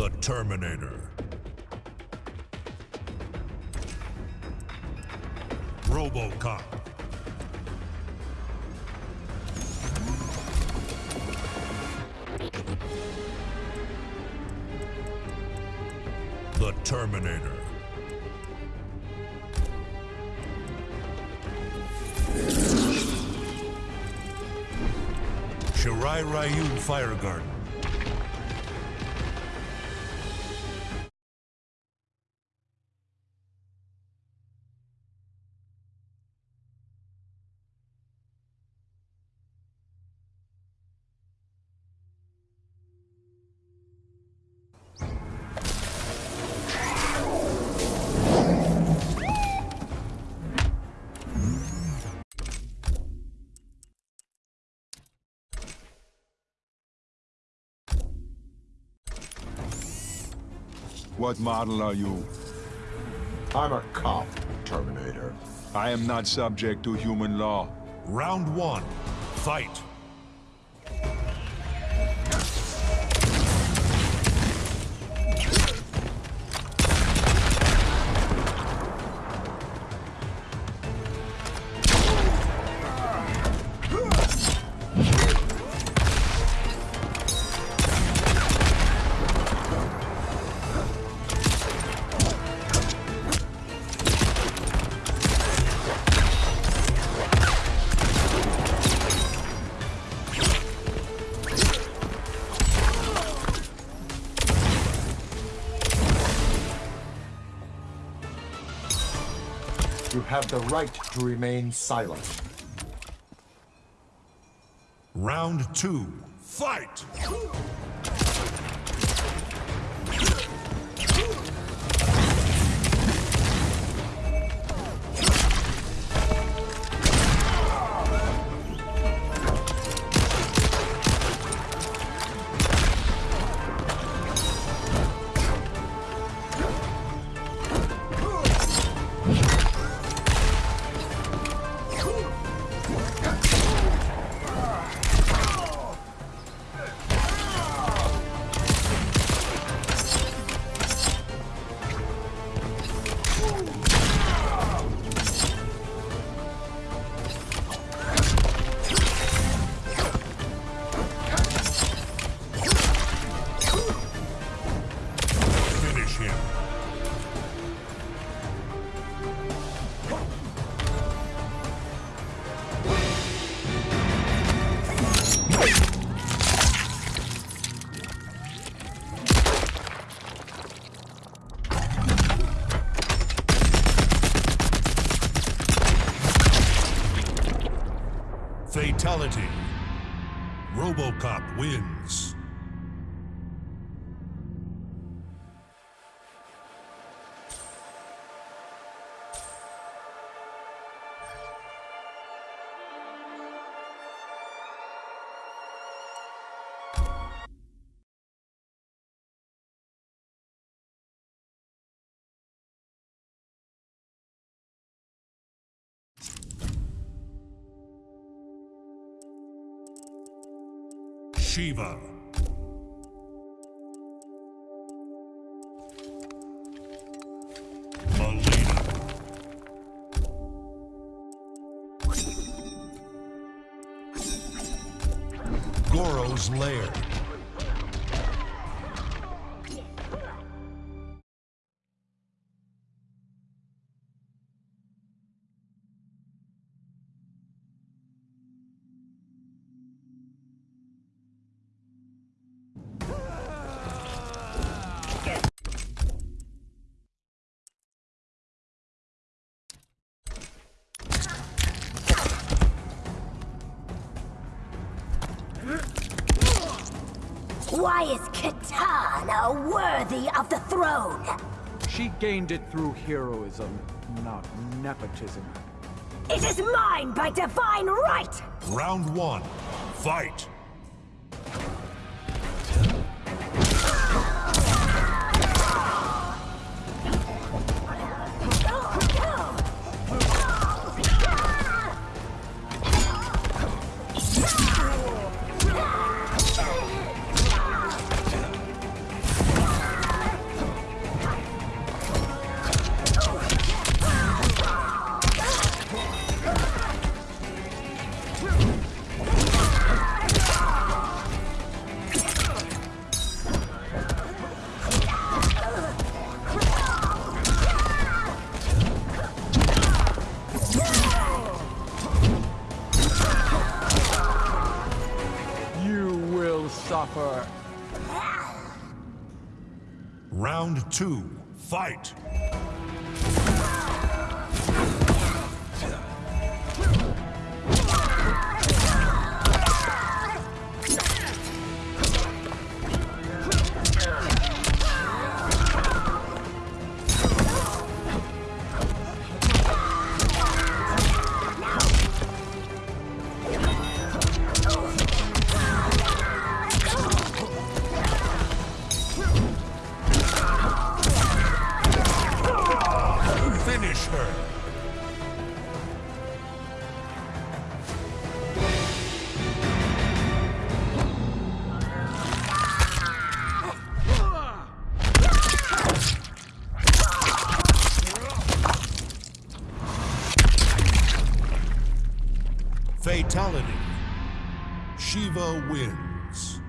The Terminator. RoboCop. The Terminator. Shirai Ryu Fire Garden. What model are you? I'm a cop, Terminator. I am not subject to human law. Round one. Fight. Have the right to remain silent. Round two. Fight! Fatality. RoboCop wins. Shiva. Goro's lair. Why is Kitana worthy of the throne? She gained it through heroism, not nepotism. It is mine by divine right! Round one. Fight. Round two. Fight. Her. Fatality. Shiva wins.